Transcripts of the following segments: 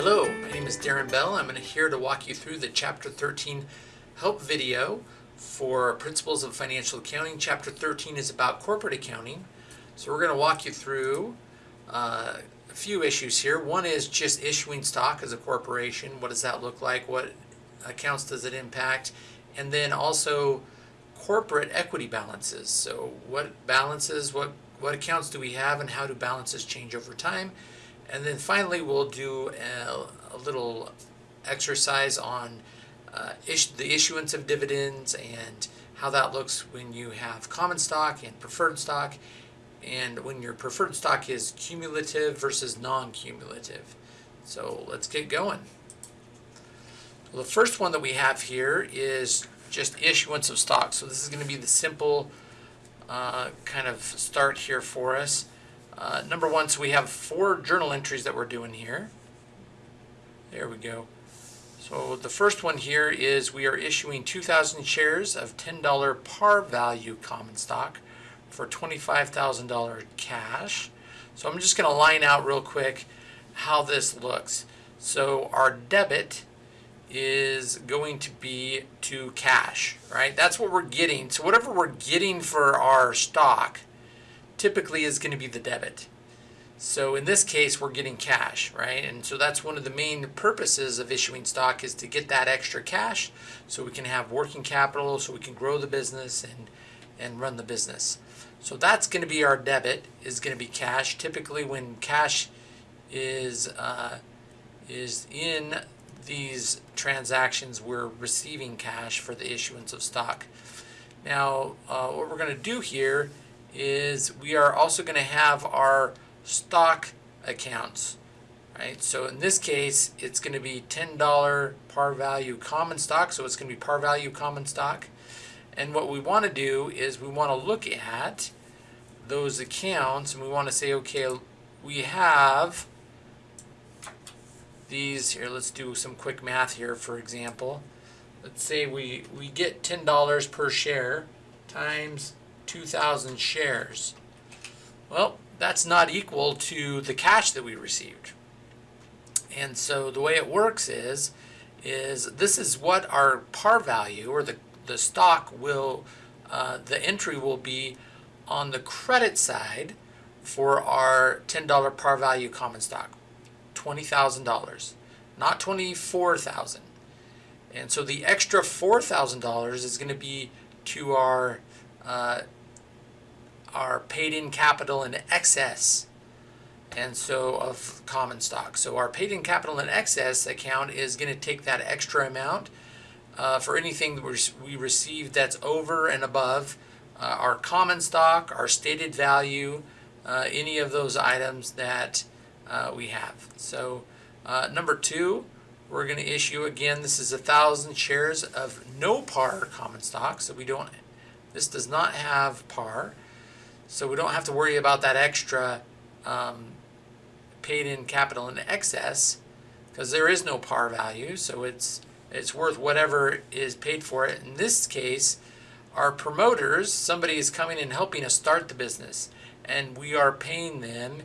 Hello, my name is Darren Bell. I'm here to walk you through the Chapter 13 help video for Principles of Financial Accounting. Chapter 13 is about corporate accounting. So we're going to walk you through uh, a few issues here. One is just issuing stock as a corporation. What does that look like? What accounts does it impact? And then also corporate equity balances. So what balances, what, what accounts do we have and how do balances change over time? And then finally, we'll do a, a little exercise on uh, the issuance of dividends and how that looks when you have common stock and preferred stock and when your preferred stock is cumulative versus non-cumulative. So let's get going. Well, the first one that we have here is just issuance of stock. So this is going to be the simple uh, kind of start here for us. Uh, number one, so we have four journal entries that we're doing here. There we go. So the first one here is we are issuing 2,000 shares of $10 par value common stock for $25,000 cash. So I'm just going to line out real quick how this looks. So our debit is going to be to cash, right? That's what we're getting. So whatever we're getting for our stock, typically is going to be the debit. So in this case, we're getting cash, right? And so that's one of the main purposes of issuing stock is to get that extra cash so we can have working capital, so we can grow the business and, and run the business. So that's going to be our debit, is going to be cash. Typically when cash is, uh, is in these transactions, we're receiving cash for the issuance of stock. Now, uh, what we're going to do here is we are also going to have our stock accounts. Right? So in this case, it's going to be $10 par value common stock. So it's going to be par value common stock. And what we want to do is we want to look at those accounts and we want to say, okay, we have these here. Let's do some quick math here, for example. Let's say we, we get $10 per share times 2,000 shares. Well, that's not equal to the cash that we received. And so the way it works is, is this is what our par value or the, the stock will, uh, the entry will be on the credit side for our $10 par value common stock, $20,000, not 24000 And so the extra $4,000 is going to be to our uh, are paid in capital in excess and so of common stock. So our paid in capital in excess account is going to take that extra amount uh, for anything that we receive that's over and above uh, our common stock, our stated value, uh, any of those items that uh, we have. So uh, number two, we're going to issue again, this is a thousand shares of no par common stock. So we don't, this does not have par. So we don't have to worry about that extra um, paid in capital in excess because there is no par value. So it's, it's worth whatever is paid for it. In this case, our promoters, somebody is coming and helping us start the business and we are paying them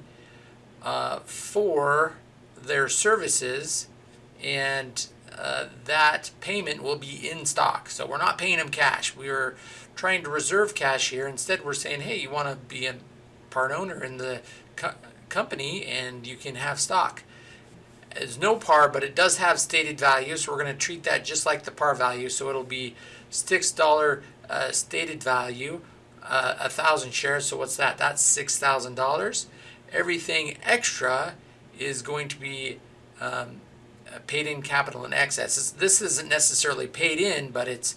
uh, for their services and uh, that payment will be in stock. So we're not paying them cash. We are trying to reserve cash here. Instead, we're saying, hey, you want to be a part owner in the co company and you can have stock. It's no par, but it does have stated value, so we're going to treat that just like the par value. So it'll be $6 uh, stated value, uh, a thousand shares. So what's that? That's $6,000. Everything extra is going to be um, paid in capital in excess. This isn't necessarily paid in, but it's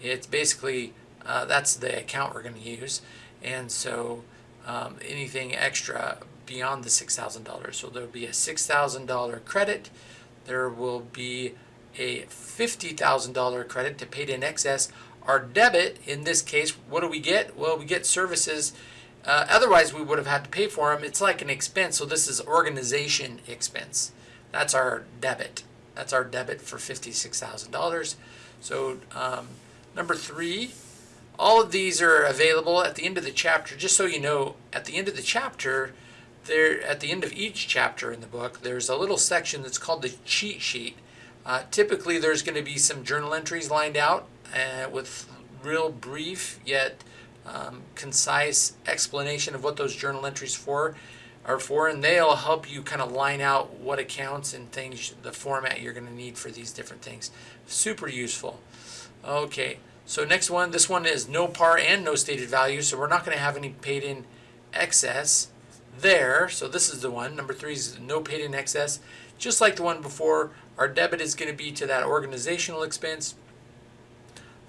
it's basically uh, that's the account we're going to use. And so um, anything extra beyond the $6,000. So there'll be a $6,000 credit. There will be a $50,000 credit to paid in excess. Our debit, in this case, what do we get? Well, we get services. Uh, otherwise, we would have had to pay for them. It's like an expense. So this is organization expense. That's our debit. That's our debit for $56,000. So um, number three, all of these are available at the end of the chapter. Just so you know, at the end of the chapter, there at the end of each chapter in the book, there's a little section that's called the cheat sheet. Uh, typically, there's going to be some journal entries lined out uh, with real brief yet um, concise explanation of what those journal entries for are for, and they'll help you kind of line out what accounts and things, the format you're going to need for these different things. Super useful. Okay, so next one, this one is no par and no stated value, so we're not going to have any paid in excess there. So this is the one. Number three is no paid in excess. Just like the one before, our debit is going to be to that organizational expense.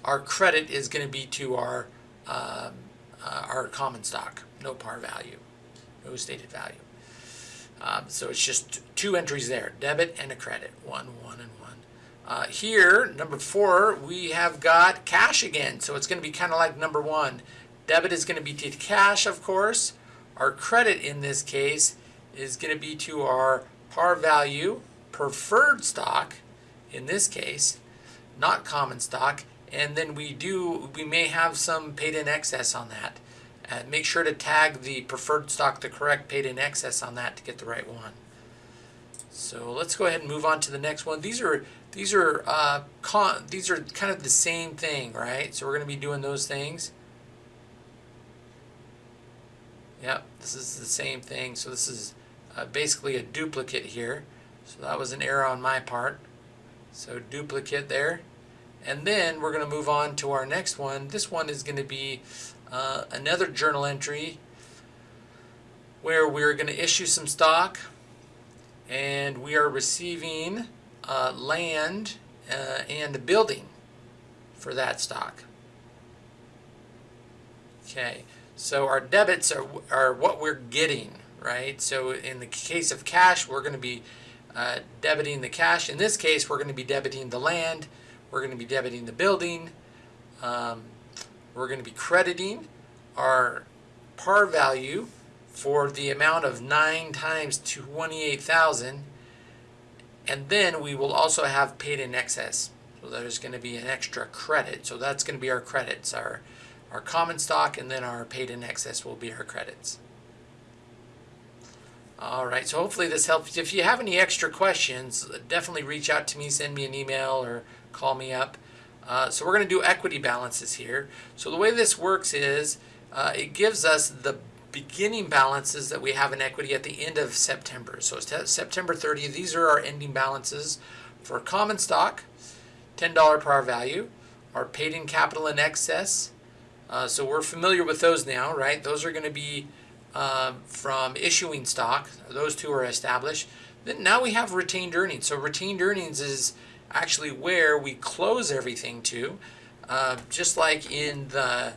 Our credit is going to be to our um, uh, our common stock, no par value, no stated value. Um, so it's just two entries there, debit and a credit, one, one, and one. Uh, here, number four, we have got cash again. So it's going to be kind of like number one. Debit is going to be to cash, of course. Our credit in this case is going to be to our par value preferred stock, in this case, not common stock, and then we do we may have some paid in excess on that. Uh, make sure to tag the preferred stock the correct paid in excess on that to get the right one. So let's go ahead and move on to the next one. These are these are uh, con these are kind of the same thing, right? So we're going to be doing those things. Yep, this is the same thing. So this is uh, basically a duplicate here. So that was an error on my part. So duplicate there. And then we're going to move on to our next one. This one is going to be uh, another journal entry where we're going to issue some stock and we are receiving uh, land uh, and a building for that stock. Okay, so our debits are, are what we're getting, right? So in the case of cash, we're going to be uh, debiting the cash. In this case, we're going to be debiting the land we're going to be debiting the building. Um, we're going to be crediting our par value for the amount of 9 times 28,000 and then we will also have paid in excess. So there's going to be an extra credit. So that's going to be our credits. Our, our common stock and then our paid in excess will be our credits. All right, so hopefully this helps. If you have any extra questions, definitely reach out to me, send me an email or call me up. Uh, so we're going to do equity balances here. So the way this works is uh, it gives us the beginning balances that we have in equity at the end of September. So September 30, These are our ending balances for common stock, $10 par value, our paid in capital in excess. Uh, so we're familiar with those now, right? Those are going to be uh, from issuing stock. Those two are established. Then now we have retained earnings. So retained earnings is actually where we close everything to, uh, just like in the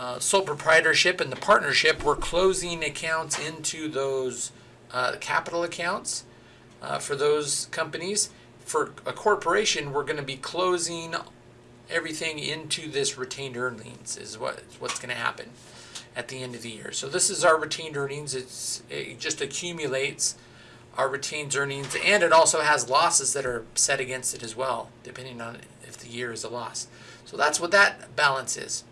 uh, sole proprietorship and the partnership, we're closing accounts into those uh, capital accounts uh, for those companies. For a corporation, we're going to be closing everything into this retained earnings is what what's going to happen at the end of the year. So this is our retained earnings. It's it just accumulates our retained earnings, and it also has losses that are set against it as well, depending on if the year is a loss. So that's what that balance is.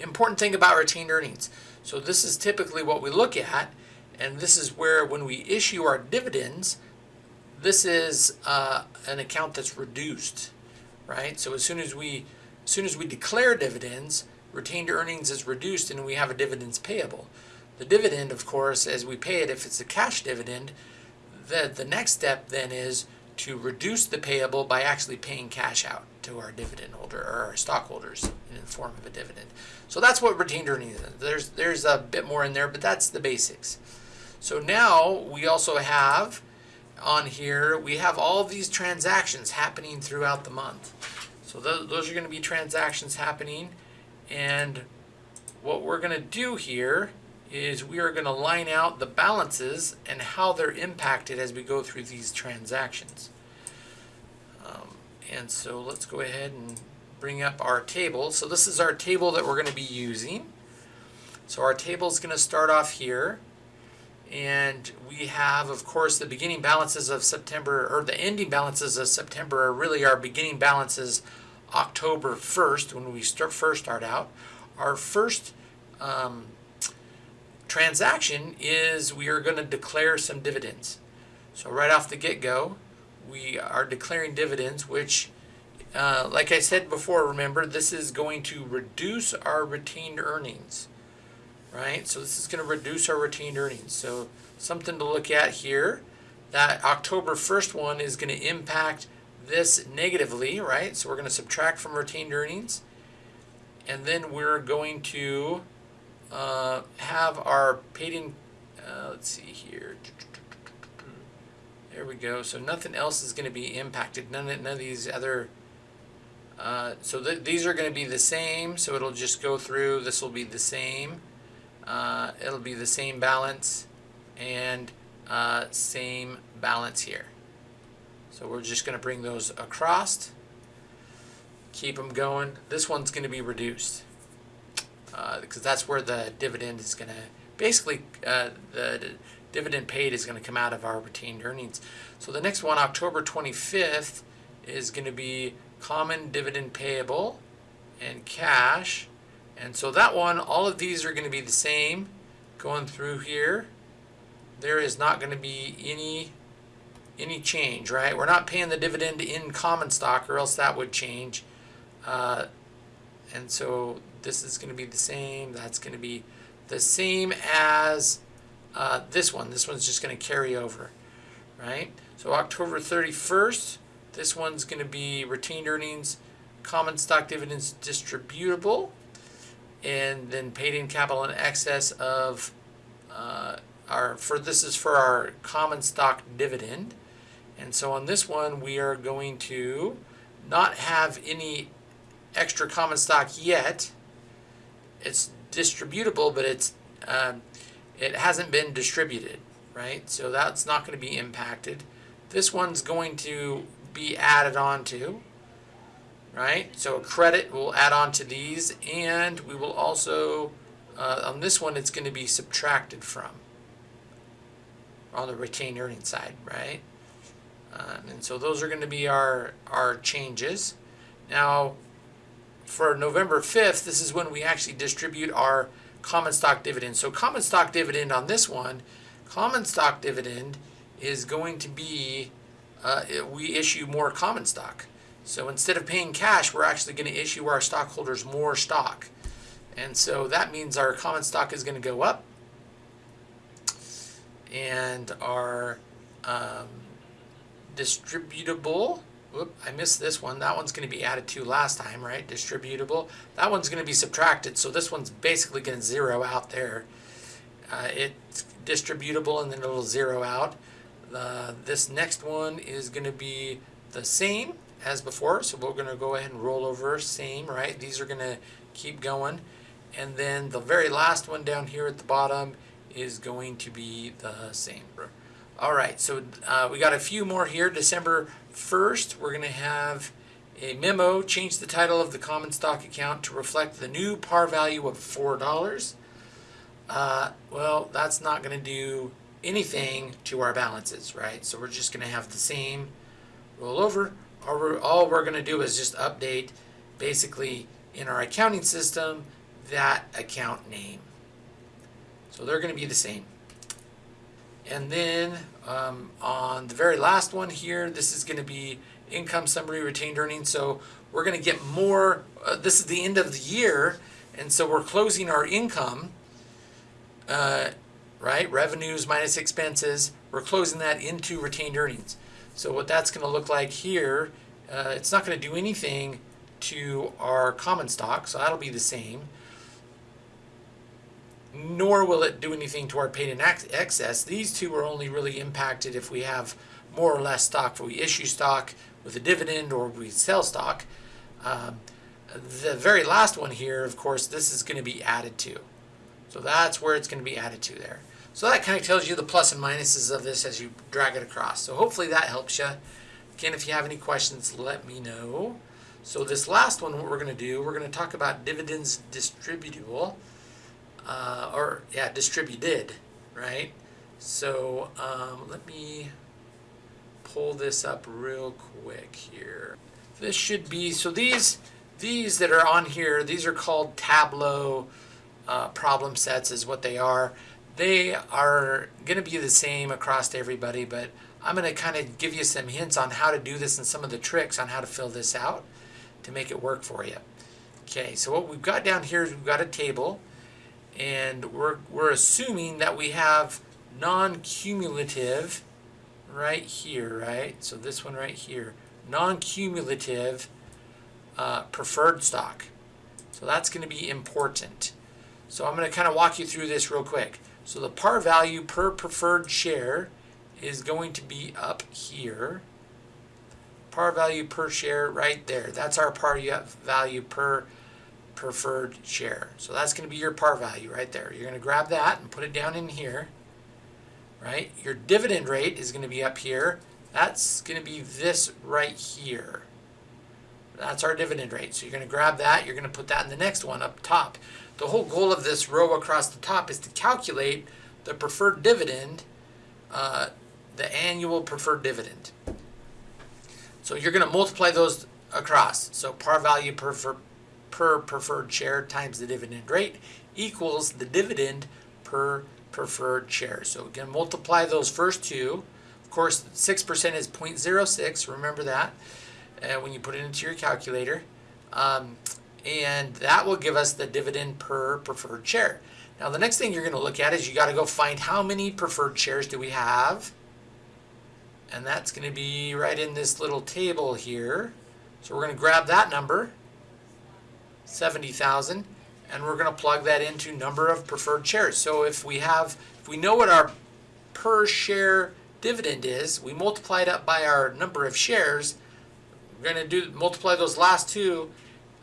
Important thing about retained earnings. So this is typically what we look at, and this is where when we issue our dividends, this is uh, an account that's reduced, right? So as soon as we as soon as we declare dividends, retained earnings is reduced and we have a dividends payable. The dividend, of course, as we pay it, if it's a cash dividend, the, the next step then is to reduce the payable by actually paying cash out to our dividend holder or our stockholders in the form of a dividend. So that's what retained earnings is. There's, there's a bit more in there, but that's the basics. So now we also have on here, we have all these transactions happening throughout the month. So those, those are going to be transactions happening. And what we're going to do here is we are going to line out the balances and how they're impacted as we go through these transactions. Um, and so let's go ahead and bring up our table. So this is our table that we're going to be using. So our table is going to start off here. And we have, of course, the beginning balances of September, or the ending balances of September are really our beginning balances October 1st when we start, first start out. Our first um, transaction is we are going to declare some dividends. So right off the get-go, we are declaring dividends, which, uh, like I said before, remember, this is going to reduce our retained earnings, right? So this is going to reduce our retained earnings. So something to look at here, that October 1st one is going to impact this negatively, right? So we're going to subtract from retained earnings. And then we're going to uh, have our paid in, uh, let's see here. There we go. So nothing else is going to be impacted. None of, none of these other, uh, so th these are going to be the same. So it'll just go through. This will be the same. Uh, it'll be the same balance and uh, same balance here. So we're just going to bring those across. Keep them going. This one's going to be reduced because uh, that's where the dividend is going to basically uh, the dividend paid is going to come out of our retained earnings. So the next one, October 25th, is going to be common dividend payable and cash. And so that one, all of these are going to be the same going through here. There is not going to be any any change, right? We're not paying the dividend in common stock or else that would change. Uh, and so this is going to be the same. That's going to be the same as uh, this one. This one's just going to carry over, right? So October 31st, this one's going to be retained earnings, common stock dividends distributable, and then paid in capital in excess of uh, our, for this is for our common stock dividend. And so on this one, we are going to not have any extra common stock yet. It's distributable, but it's um, it hasn't been distributed, right? So that's not going to be impacted. This one's going to be added on to, right? So a credit will add on to these, and we will also, uh, on this one, it's going to be subtracted from on the retained earnings side, right? Uh, and so those are going to be our, our changes. Now, for November 5th, this is when we actually distribute our common stock dividend. So common stock dividend on this one, common stock dividend is going to be, uh, we issue more common stock. So instead of paying cash, we're actually going to issue our stockholders more stock. And so that means our common stock is going to go up and our um, distributable Whoop, I missed this one. That one's going to be added to last time, right? Distributable. That one's going to be subtracted, so this one's basically going to zero out there. Uh, it's distributable, and then it'll zero out. Uh, this next one is going to be the same as before, so we're going to go ahead and roll over same, right? These are going to keep going. And then the very last one down here at the bottom is going to be the same. All right, so uh, we got a few more here. December First, we're going to have a memo, change the title of the common stock account to reflect the new par value of $4. Uh, well, that's not going to do anything to our balances, right? So we're just going to have the same rollover. All we're, all we're going to do is just update basically in our accounting system that account name. So they're going to be the same. And then um, on the very last one here, this is going to be income summary retained earnings. So we're going to get more, uh, this is the end of the year, and so we're closing our income, uh, right? Revenues minus expenses, we're closing that into retained earnings. So what that's going to look like here, uh, it's not going to do anything to our common stock, so that'll be the same nor will it do anything to our paid in excess. These two are only really impacted if we have more or less stock. If we issue stock with a dividend or we sell stock. Um, the very last one here, of course, this is going to be added to. So that's where it's going to be added to there. So that kind of tells you the plus and minuses of this as you drag it across. So hopefully that helps you. Again, if you have any questions, let me know. So this last one, what we're going to do, we're going to talk about dividends distributable uh, or yeah, distributed, right? So um, let me pull this up real quick here. This should be, so these, these that are on here, these are called Tableau uh, problem sets is what they are. they are going to be the same across everybody, but I'm going to kind of give you some hints on how to do this and some of the tricks on how to fill this out to make it work for you. Okay, so what we've got down here is we've got a table, and we're, we're assuming that we have non-cumulative right here, right? So this one right here, non-cumulative uh, preferred stock. So that's going to be important. So I'm going to kind of walk you through this real quick. So the par value per preferred share is going to be up here. Par value per share right there. That's our par value per preferred share. So that's going to be your par value right there. You're going to grab that and put it down in here. Right? Your dividend rate is going to be up here. That's going to be this right here. That's our dividend rate. So you're going to grab that. You're going to put that in the next one up top. The whole goal of this row across the top is to calculate the preferred dividend, uh, the annual preferred dividend. So you're going to multiply those across. So par value per, per, preferred share times the dividend rate equals the dividend per preferred share. So again, multiply those first two. Of course, 6% is 0.06. Remember that uh, when you put it into your calculator. Um, and that will give us the dividend per preferred share. Now the next thing you're going to look at is you got to go find how many preferred shares do we have. And that's going to be right in this little table here. So we're going to grab that number, 70,000, and we're going to plug that into number of preferred shares. So if we have, if we know what our per share dividend is, we multiply it up by our number of shares, we're going to do multiply those last two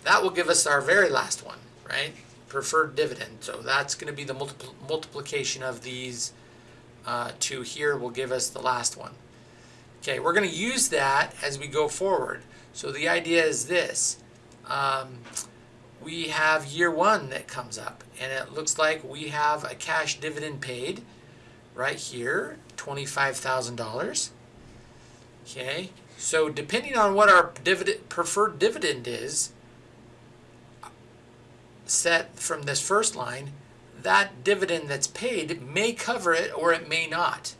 that will give us our very last one, right? Preferred dividend. So that's going to be the multipl multiplication of these uh, two here will give us the last one. Okay, we're going to use that as we go forward. So the idea is this. Um, we have year one that comes up, and it looks like we have a cash dividend paid right here, $25,000. Okay, so depending on what our dividend, preferred dividend is, set from this first line, that dividend that's paid may cover it or it may not.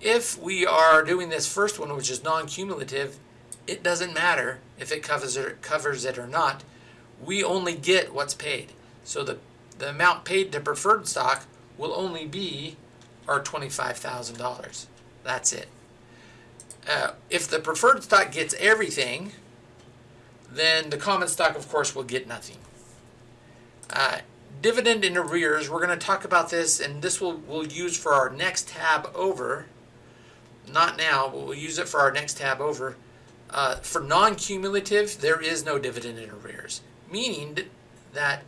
If we are doing this first one, which is non-cumulative, it doesn't matter if it covers it, covers it or not. We only get what's paid. So the, the amount paid to preferred stock will only be our $25,000. That's it. Uh, if the preferred stock gets everything, then the common stock, of course, will get nothing. Uh, dividend in arrears, we're going to talk about this, and this will we'll use for our next tab over. Not now, but we'll use it for our next tab over. Uh, for non-cumulative, there is no dividend in arrears, meaning that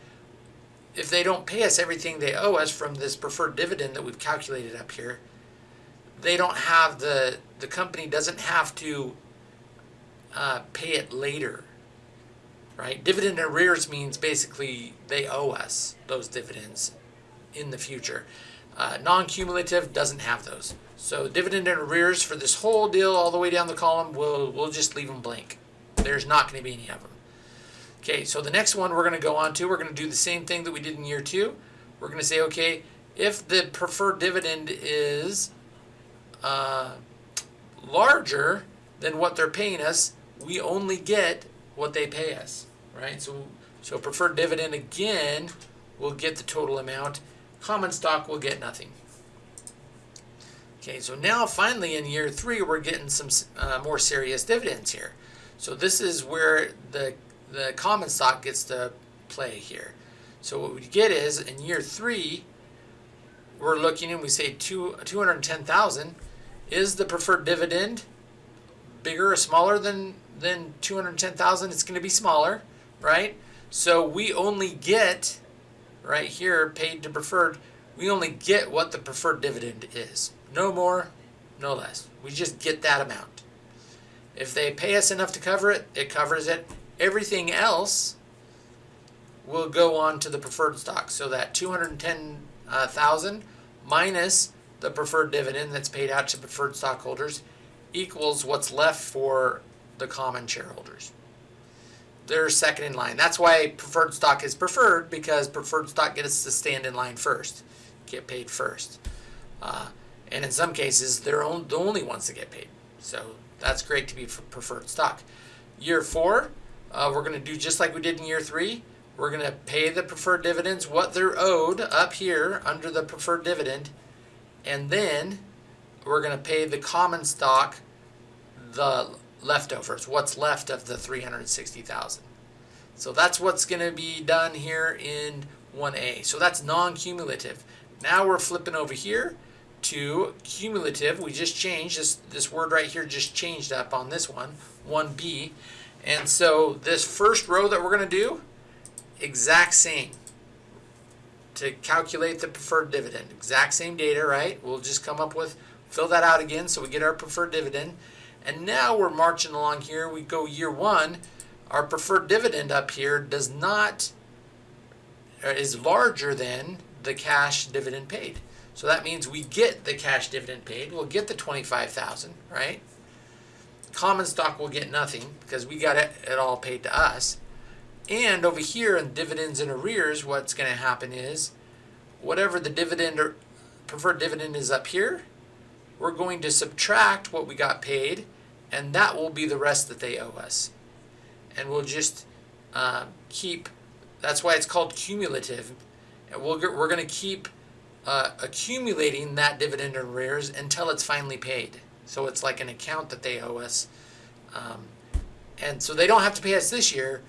if they don't pay us everything they owe us from this preferred dividend that we've calculated up here, they don't have the, the company doesn't have to uh, pay it later right? Dividend arrears means basically they owe us those dividends in the future. Uh, non-cumulative doesn't have those. So dividend and arrears for this whole deal all the way down the column, we'll, we'll just leave them blank. There's not going to be any of them. Okay, so the next one we're going to go on to, we're going to do the same thing that we did in year two. We're going to say, okay, if the preferred dividend is uh, larger than what they're paying us, we only get what they pay us right? So, so preferred dividend again will get the total amount. Common stock will get nothing. Okay, so now finally in year three, we're getting some uh, more serious dividends here. So this is where the, the common stock gets to play here. So what we get is in year three, we're looking and we say two, 210,000. Is the preferred dividend bigger or smaller than, than 210,000? It's going to be smaller right? So we only get, right here, paid to preferred, we only get what the preferred dividend is. No more, no less. We just get that amount. If they pay us enough to cover it, it covers it. Everything else will go on to the preferred stock. So that 210,000 minus the preferred dividend that's paid out to preferred stockholders equals what's left for the common shareholders they're second in line. That's why preferred stock is preferred because preferred stock gets to stand in line first. get paid first. Uh, and in some cases, they're on, the only ones that get paid. So that's great to be preferred stock. Year four, uh, we're going to do just like we did in year three. We're going to pay the preferred dividends what they're owed up here under the preferred dividend. And then we're going to pay the common stock the leftovers, what's left of the 360,000. So that's what's going to be done here in 1A. So that's non-cumulative. Now we're flipping over here to cumulative. We just changed this, this word right here just changed up on this one, 1B. And so this first row that we're going to do, exact same to calculate the preferred dividend. Exact same data, right? We'll just come up with, fill that out again so we get our preferred dividend. And now we're marching along here. We go year one. Our preferred dividend up here does not, uh, is larger than the cash dividend paid. So that means we get the cash dividend paid. We'll get the 25,000, right? Common stock will get nothing because we got it, it all paid to us. And over here in dividends and arrears, what's going to happen is whatever the dividend or preferred dividend is up here, we're going to subtract what we got paid, and that will be the rest that they owe us. And we'll just uh, keep, that's why it's called cumulative. And we'll, we're going to keep uh, accumulating that dividend and arrears until it's finally paid. So it's like an account that they owe us. Um, and so they don't have to pay us this year.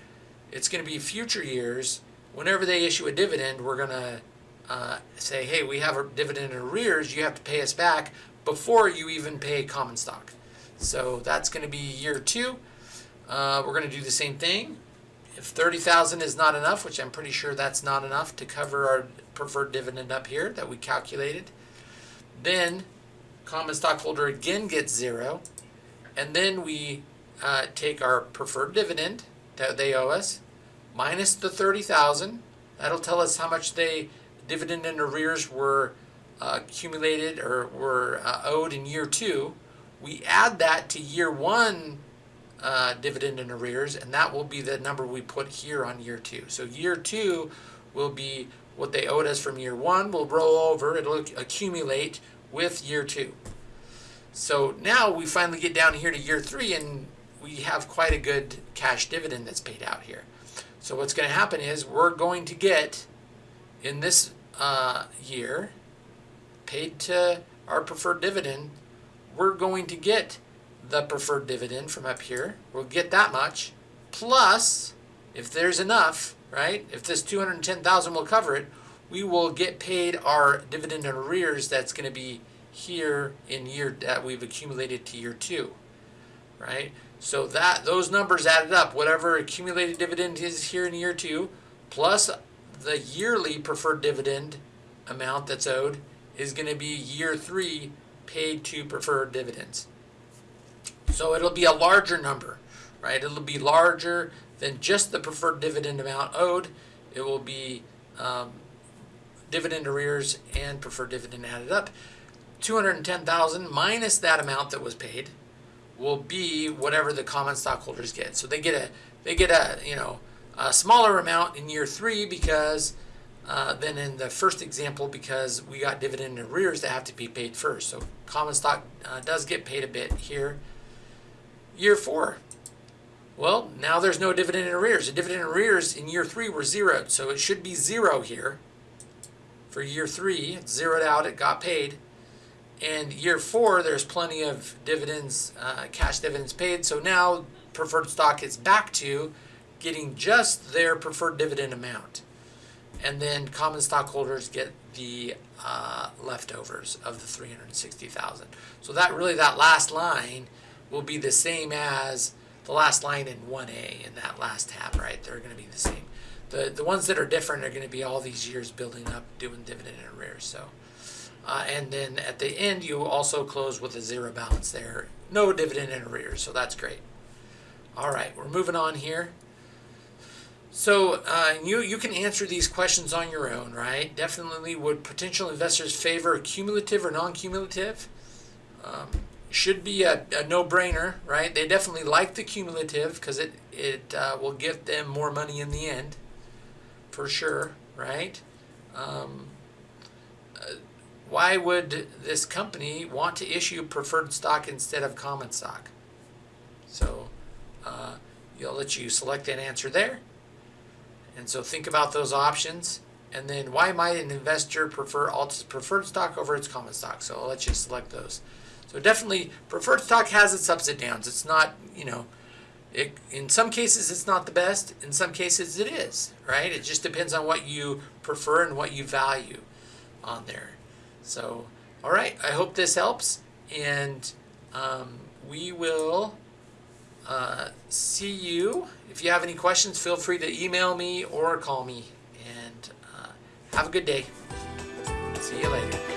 It's going to be future years. Whenever they issue a dividend, we're going to uh, say, hey, we have a dividend in arrears. You have to pay us back before you even pay common stock. So that's going to be year two. Uh, we're going to do the same thing. If 30,000 is not enough, which I'm pretty sure that's not enough to cover our preferred dividend up here that we calculated, then common stockholder again gets zero. And then we uh, take our preferred dividend that they owe us minus the 30,000. That'll tell us how much they dividend and arrears were uh, accumulated or were uh, owed in year two. We add that to year one uh, dividend and arrears, and that will be the number we put here on year two. So year two will be what they owed us from year one. We'll roll over, it'll accumulate with year two. So now we finally get down here to year three, and we have quite a good cash dividend that's paid out here. So what's going to happen is we're going to get in this uh, year paid to our preferred dividend, we're going to get the preferred dividend from up here. We'll get that much. Plus, if there's enough, right, if this 210,000 will cover it, we will get paid our dividend arrears that's going to be here in year that we've accumulated to year two, right? So that those numbers added up, whatever accumulated dividend is here in year two, plus the yearly preferred dividend amount that's owed is going to be year three paid to preferred dividends. So it'll be a larger number, right? It'll be larger than just the preferred dividend amount owed. It will be um, dividend arrears and preferred dividend added up. 210,000 minus that amount that was paid will be whatever the common stockholders get. So they get a they get a you know a smaller amount in year three because uh, than in the first example because we got dividend arrears that have to be paid first. So common stock uh, does get paid a bit here. Year four. Well, now there's no dividend arrears. The dividend arrears in year three were zeroed, so it should be zero here. For year three, it's zeroed out, it got paid. And year four, there's plenty of dividends, uh, cash dividends paid. So now preferred stock is back to getting just their preferred dividend amount and then common stockholders get the uh, leftovers of the 360,000. So that really that last line will be the same as the last line in 1A in that last tab, right? They're going to be the same. The the ones that are different are going to be all these years building up, doing dividend and arrears. So, uh, and then at the end you also close with a zero balance there, no dividend and arrears. So that's great. All right, we're moving on here. So uh, you you can answer these questions on your own, right? Definitely, would potential investors favor cumulative or non-cumulative? Um, should be a, a no-brainer, right? They definitely like the cumulative because it it uh, will give them more money in the end, for sure, right? Um, uh, why would this company want to issue preferred stock instead of common stock? So uh, you'll let you select an answer there. And so think about those options. And then why might an investor prefer Alta's preferred stock over its common stock? So I'll let you select those. So definitely preferred stock has its ups and downs. It's not, you know, it, in some cases it's not the best. In some cases it is, right? It just depends on what you prefer and what you value on there. So, all right, I hope this helps. And um, we will uh, see you. If you have any questions, feel free to email me or call me. And uh, have a good day. See you later.